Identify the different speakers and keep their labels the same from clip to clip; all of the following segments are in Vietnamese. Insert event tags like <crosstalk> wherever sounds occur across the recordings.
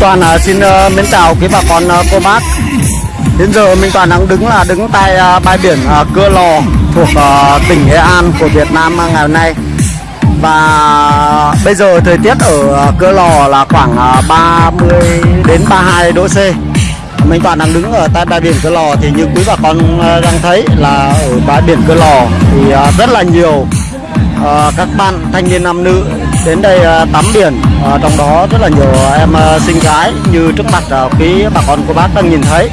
Speaker 1: Toàn uh, xin uh, mến chào quý bà con uh, cô bác. Đến giờ mình Toàn đang đứng là đứng tại uh, bãi biển uh, Cưa Lò thuộc uh, tỉnh Nghệ An của Việt Nam uh, ngày hôm nay. Và bây giờ thời tiết ở uh, Cưa Lò là khoảng uh, 30 đến 32 độ C. Mình toàn đang đứng ở tại bãi biển Cưa Lò thì như quý bà con uh, đang thấy là ở bãi biển Cưa Lò thì uh, rất là nhiều uh, các bạn thanh niên nam nữ đến đây uh, tắm biển. Uh, trong đó rất là nhiều em uh, xinh gái như trước mặt uh, quý bà con cô bác đang nhìn thấy.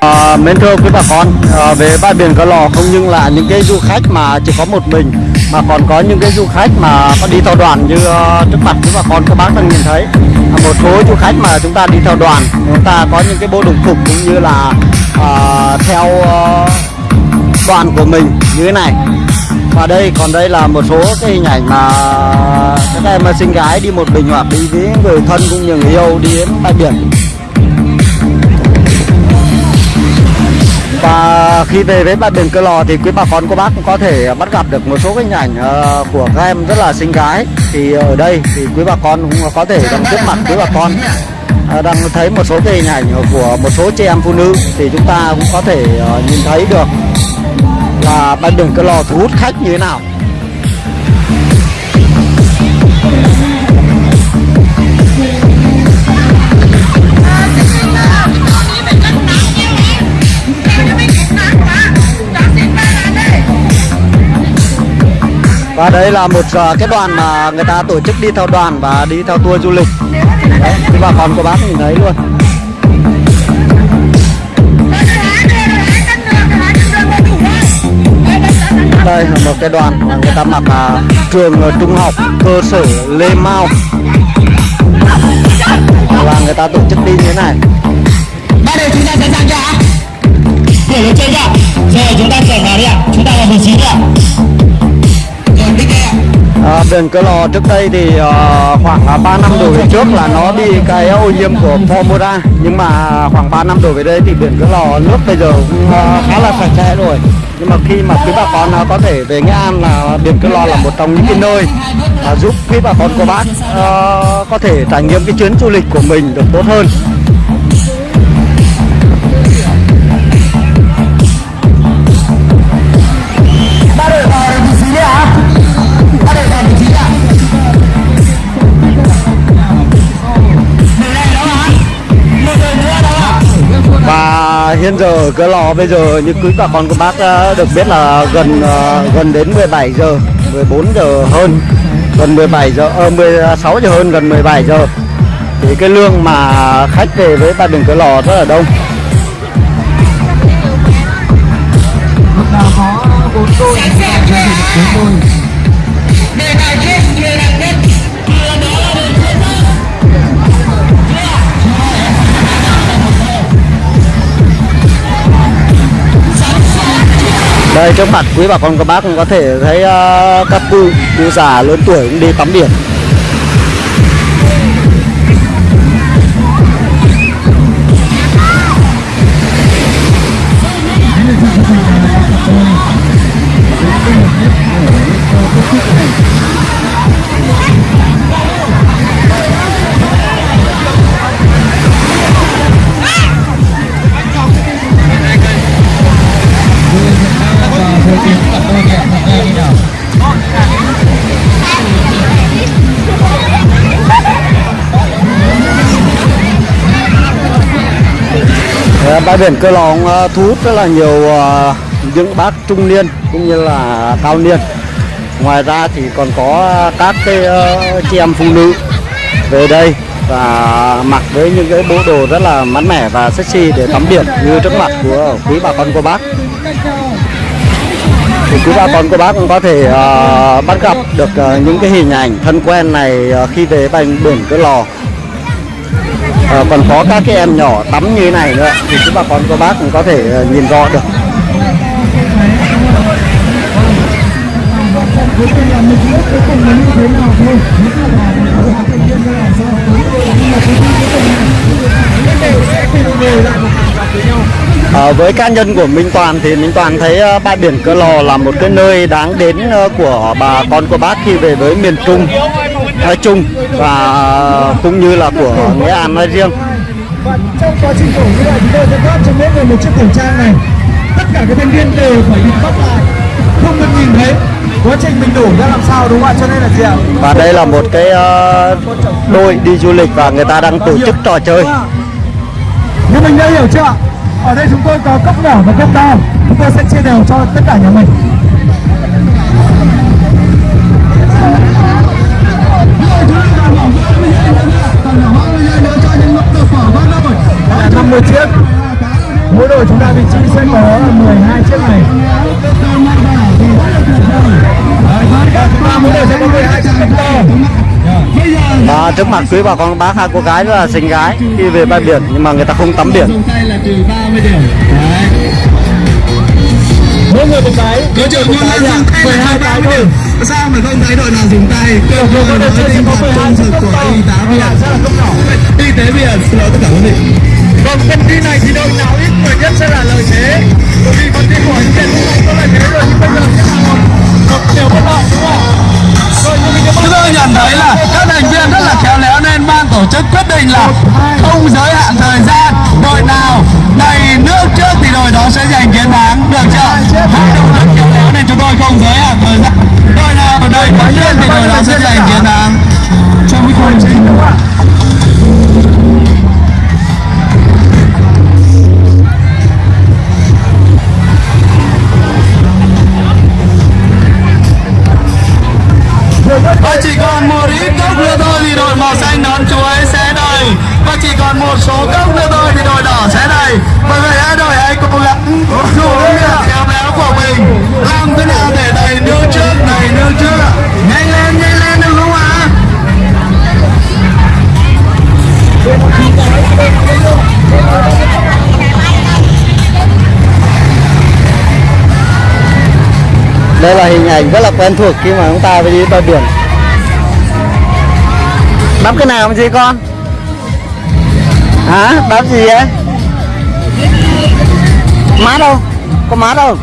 Speaker 1: À, mến thưa quý bà con à, về bãi biển Cờ Lò không những là những cái du khách mà chỉ có một mình mà còn có những cái du khách mà có đi theo đoàn như ờ, trước mặt chúng bà con các bác đang nhìn thấy. Một số du khách mà chúng ta đi theo đoàn chúng ta có những cái bộ đồng phục cũng như là uh, theo uh, đoàn của mình như thế này. Và đây còn đây là một số cái hình ảnh mà các em xinh gái đi một mình hoặc đi với người thân cũng như người yêu đi đến bãi biển. Và khi về với bãi biển Cơ Lò thì quý bà con, cô bác cũng có thể bắt gặp được một số cái hình ảnh ờ, của các em rất là xinh gái. Thì ở đây thì quý bà con cũng có thể đang trước mặt quý bà con ờ, đang thấy một số cái hình ảnh của một số chị em phụ nữ. Thì chúng ta cũng có thể ờ, nhìn thấy được là bãi biển Cơ Lò thu hút khách như thế nào. Và đây là một uh, cái đoàn mà người ta tổ chức đi theo đoàn và đi theo tour du lịch. Đấy thì bà con của bác nhìn thấy luôn. Đây là một cái đoàn mà người ta mặc uh, trường ờ, trung học cơ sở Lê Mau. Và người ta tổ chức đi như thế này.
Speaker 2: Bắt đầu chúng ta sẵn sàng chưa ạ. Cửa chưa chúng ta chỉnh vào đi ạ. Chúng ta là vị trí ạ
Speaker 1: À, biển Cơ Lò trước đây thì uh, khoảng à, 3 năm đổ về trước là nó bị cái ô nhiễm của Formosa nhưng mà khoảng 3 năm đổ về đây thì biển Cơ Lò nước bây giờ cũng uh, khá là sạch sẽ rồi. Nhưng mà khi mà quý bà con uh, có thể về Nghệ An là biển Cơ Lò là một trong những cái nơi uh, giúp quý bà con cô bác uh, có thể trải nghiệm cái chuyến du lịch của mình được tốt hơn. Hiện giờ ở Lò bây giờ như quý bà con của bác ờ, được biết là gần ờ, gần đến 17 giờ 14 giờ hơn gần 17 giờ ờ, 16 giờ hơn gần 17 giờ. Thì cái lương mà khách về với bãi biển Cơ Lò rất là đông.
Speaker 2: Người
Speaker 1: đây trước mặt quý bà con các bác cũng có thể thấy uh, các cụ cụ già lớn tuổi cũng đi tắm biển. Bãi biển Cơ Lò cũng, ờ, thu hút rất là nhiều ờ, những bác trung niên cũng như là cao niên. Ngoài ra thì còn có các cái ờ, chị em phụ nữ về đây và mặc với những cái bộ đồ rất là mát mẻ và sexy để tắm biển như trước mặt của quý bà con cô bác. Thì quý bà con cô bác cũng có thể uh, bắt gặp được uh, những cái hình ảnh thân quen này uh, khi về bành biển Cơ Lò à, còn có các cái em nhỏ tắm như thế này nữa thì các bà con cô bác cũng có thể ờ, nhìn rõ được. À, với cá nhân của Minh Toàn thì Minh Toàn thấy uh, bãi biển Cửa Lò là một cái nơi đáng đến uh, của bà con cô bác khi về với miền Trung. Nói chung và cũng như là của Nghệ An nói riêng.
Speaker 2: và trong quá trình đổ như vậy chúng tôi sẽ phát cho mỗi người một chiếc khẩu trang này. Tất cả các thành viên đều phải bị bắt lại. Không được nhìn thấy. Quá trình mình đổ ra làm sao đúng không ạ? Cho nên là gì ạ?
Speaker 1: Và đây là một cái ờ, đội đi du lịch và người ta đang tổ chức trò chơi.
Speaker 2: nhưng mình đã hiểu chưa ở đây chúng tôi có cốc nhỏ và cốc to chúng tôi sẽ chia đều cho tất cả nhà mình là 50 chiếc. Mỗi đội chúng ta vị trí sẽ có 12 chiếc này Và chúng ta mỗi đội sẽ có 12 chiếc cốc to
Speaker 1: Và trước mặt quý bà con bác hai cô gái rất là xinh gái khi về bãi biển nhưng mà người ta không tắm biển.
Speaker 2: Mỗi người một cái.
Speaker 3: Đội trưởng luôn là dùng tay
Speaker 2: 12 cái thôi.
Speaker 3: Sao mà không thấy đội nào dùng tay? Cơ hội nói tinh thần
Speaker 2: 12
Speaker 3: trung
Speaker 2: chiếc
Speaker 3: thực
Speaker 2: cốc
Speaker 3: của y tá
Speaker 2: nhỏ.
Speaker 3: Y tế Việt xin lỗi tất cả quý vị
Speaker 2: Vâng, phần thi này thì đội nào ít người nhất sẽ là lợi thế. Bởi vì phần thi của anh Việt cũng có lợi thế rồi Nhưng bây giờ sẽ là một, một điều bất lợi đúng không?
Speaker 3: Chúng tôi nhận thấy là các thành viên rất là khéo léo nên ban tổ chức quyết định là không giới hạn thời gian. Đội nào đầy nước trước thì đội đó sẽ giành
Speaker 1: hình rất là quen thuộc khi mà chúng ta đi bãi biển. Đắp cái nào gì con? Hả? Đắp gì vậy? Mát đâu? Có mát đâu?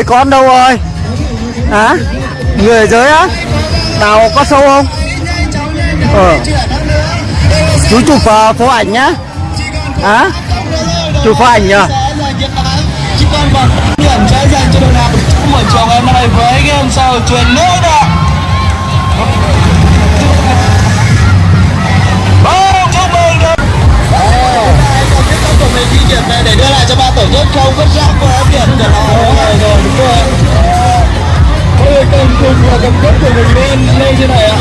Speaker 1: Người con đâu rồi? Hả? à? Người ở dưới á? tàu có sâu không? Ờ. Chú chụp uh, phố ảnh nhá. Hả? à? Chụp phố ảnh nhờ?
Speaker 3: Chỉ còn bằng điểm dành cho đội nào trong buổi chiều ngày hôm nay với game sau truyền nước ạ của mình ghi điểm này để đưa lại cho ban tổ chức không? Vứt rác qua điểm của nó. Rồi rồi, đúng rồi. Mọi người cầm cùng và cầm cấp của mình lên lên
Speaker 2: như này ạ.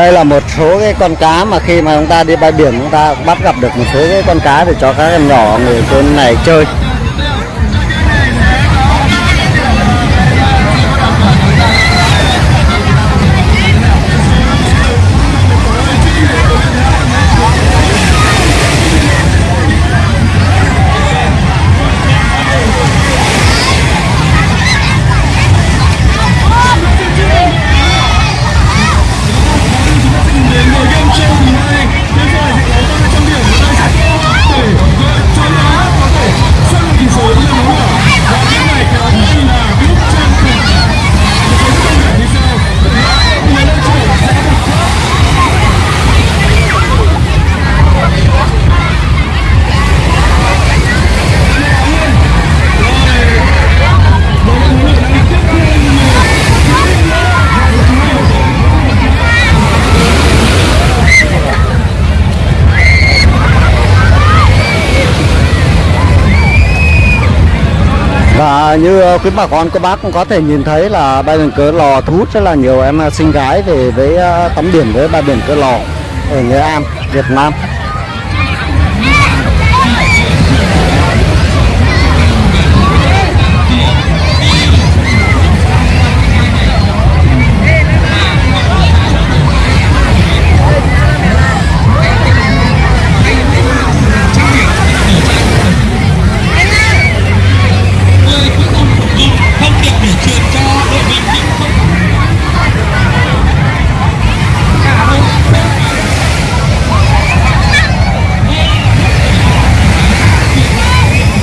Speaker 1: Đây là một số cái con cá mà khi mà chúng ta đi bãi biển, chúng ta bắt gặp được một số cái con cá để cho các em nhỏ người trên này chơi. Như ờ, quý bà con các bác cũng có thể nhìn thấy là bãi biển Cỡ Lò thu hút rất là nhiều em ờ, sinh gái về với ờ, tắm biển với bãi biển Cỡ Lò ở Nghệ An, Việt Nam.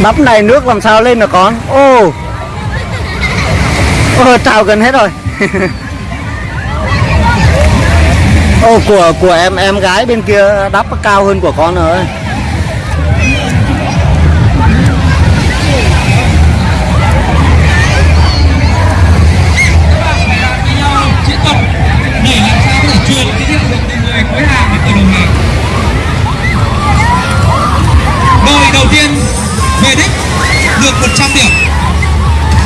Speaker 1: Đắp này nước làm sao lên được con? Ô, ô trào gần hết rồi. <laughs> Ô của của em em gái bên kia đắp cao hơn của con rồi.
Speaker 2: 100 điểm.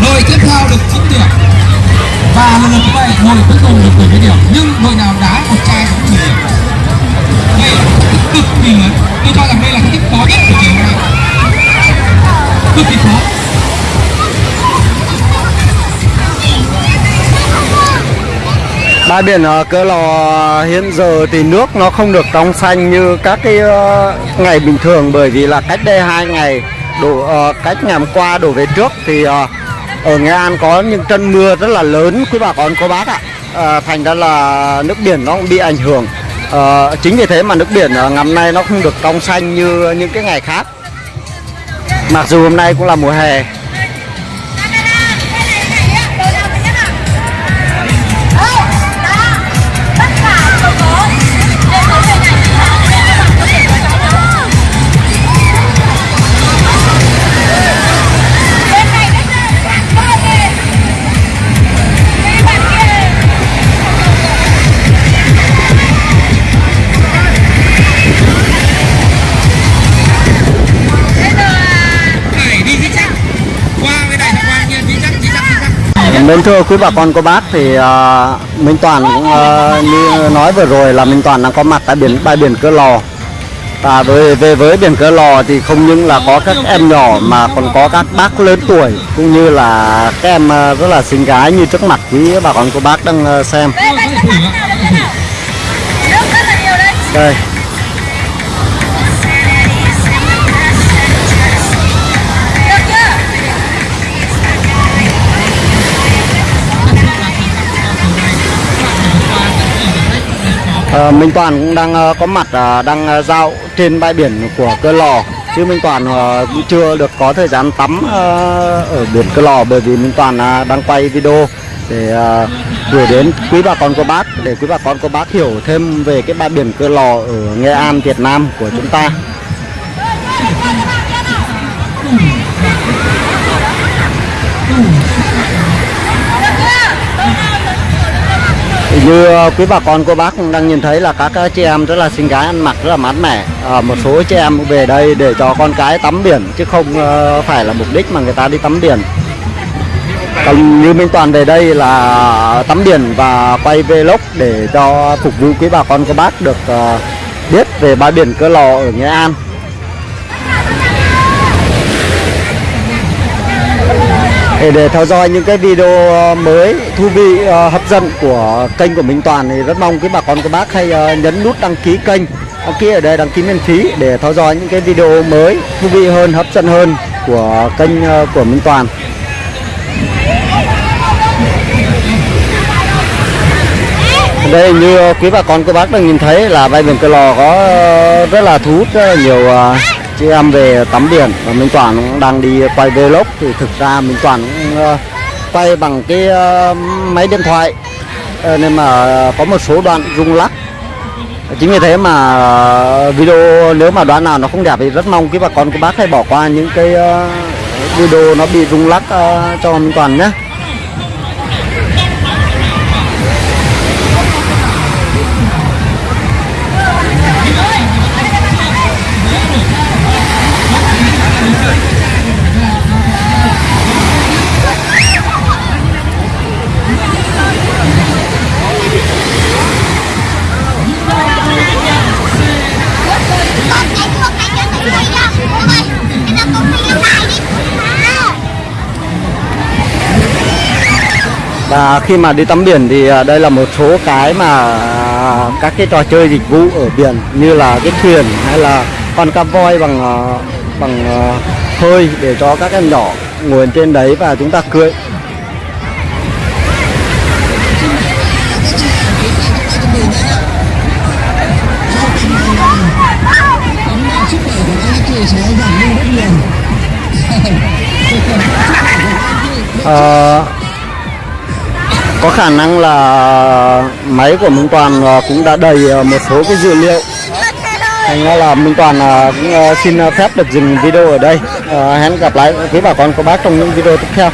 Speaker 2: Đội tiếp theo được 9 điểm. Và lần lượt như vậy đội cuối cùng được 70 điểm. Nhưng đội nào đá một chai cũng 10 điểm. Đây là cực kỳ lớn. Tôi cho rằng đây là cái tích khó nhất của chiều hôm nay. Cực kỳ khó.
Speaker 1: Bãi biển ờ, Cỡ Lò hiện giờ thì nước nó không được trong xanh như các cái ờ, ngày bình thường bởi vì là cách đây hai ngày đổ uh, cách ngày hôm qua đổ về trước thì uh, ở Nghệ An có những trận mưa rất là lớn quý bà con cô bác ạ. Ờ, thành ra là nước biển nó cũng bị ảnh hưởng. Ờ, chính vì thế mà nước biển ngắm ngày hôm nay nó không được trong xanh như những cái ngày khác. Mặc dù hôm nay cũng là mùa hè Mến thưa quý bà con cô bác thì uh, Minh Toàn cũng uh, như nói vừa rồi là Minh Toàn đang có mặt tại biển bãi biển Cỡ Lò. Và với về với biển Cỡ Lò thì không những là có các em nhỏ mà còn có các bác lớn tuổi cũng như là các em uh, rất là xinh gái như trước mặt quý bà con cô bác đang uh, xem. Đây À, Minh Toàn cũng đang uh, có mặt uh, đang giao dạo trên bãi biển của Cơ Lò chứ Minh Toàn cũng chưa được có thời gian tắm ở biển Cơ Lò bởi vì Minh Toàn đang quay video để gửi đến quý bà con cô bác để quý bà con cô bác hiểu thêm về cái bãi biển Cơ Lò ở Nghệ An Việt Nam của chúng ta. Như ờ, quý bà con cô bác cũng đang nhìn thấy là các ờ, chị em rất là xinh gái ăn mặc rất là mát mẻ. À, một số chị em về đây để cho con cái tắm biển chứ không phải là mục đích mà người ta đi tắm biển. Còn như Minh Toàn về đây là tắm biển và quay vlog để cho phục vụ quý bà con cô bác được biết về bãi biển Cơ Lò ở Nghệ An. Để, để theo dõi những cái video ờ, mới thú vị ờ, hấp dẫn của kênh của Minh Toàn thì rất mong quý bà con các bác hãy ờ, nhấn nút đăng ký kênh đăng ký ở đây đăng ký miễn phí để theo dõi những cái video mới thú vị hơn hấp dẫn hơn của kênh của Minh Toàn. Đây như quý bà con các bác đang nhìn thấy là bãi biển Cờ Lò có rất là thu hút rất là nhiều chị em về tắm biển và Minh Toàn cũng đang đi quay vlog. Thì thực ra Minh Toàn cũng ờ, quay bằng cái ờ, máy điện thoại. Ờ, nên mà có một số đoạn rung lắc. Chính vì thế mà video nếu mà đoạn nào nó không đẹp thì rất mong quý bà con các bác hãy bỏ qua những cái video nó bị rung lắc cho Minh Toàn nhé. Và khi mà đi tắm biển thì à, đây là một số cái mà à, các cái trò chơi dịch vụ ở biển như là cái thuyền hay là con cá voi bằng à, bằng hơi để cho các em nhỏ ngồi trên đấy và chúng ta cưỡi Ờ, <laughs> có khả năng là máy của Minh Toàn ờ, cũng đã đầy ờ, một số cái dữ liệu. Thành ra là Minh Toàn ờ, cũng xin phép được dừng video ở đây. Hẹn gặp lại quý bà con, cô bác trong những video tiếp theo.